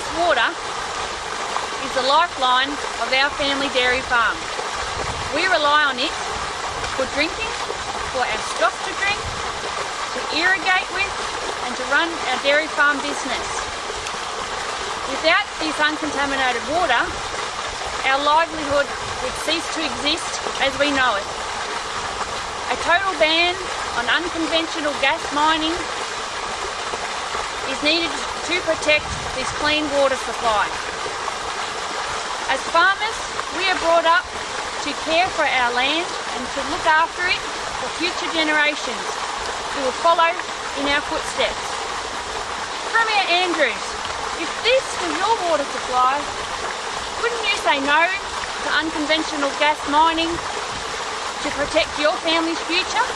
This water is the lifeline of our family dairy farm. We rely on it for drinking, for our stock to drink, to irrigate with and to run our dairy farm business. Without this uncontaminated water, our livelihood would cease to exist as we know it. A total ban on unconventional gas mining is needed to protect this clean water supply. As farmers, we are brought up to care for our land and to look after it for future generations who will follow in our footsteps. Premier Andrews, if this was your water supply, wouldn't you say no to unconventional gas mining to protect your family's future?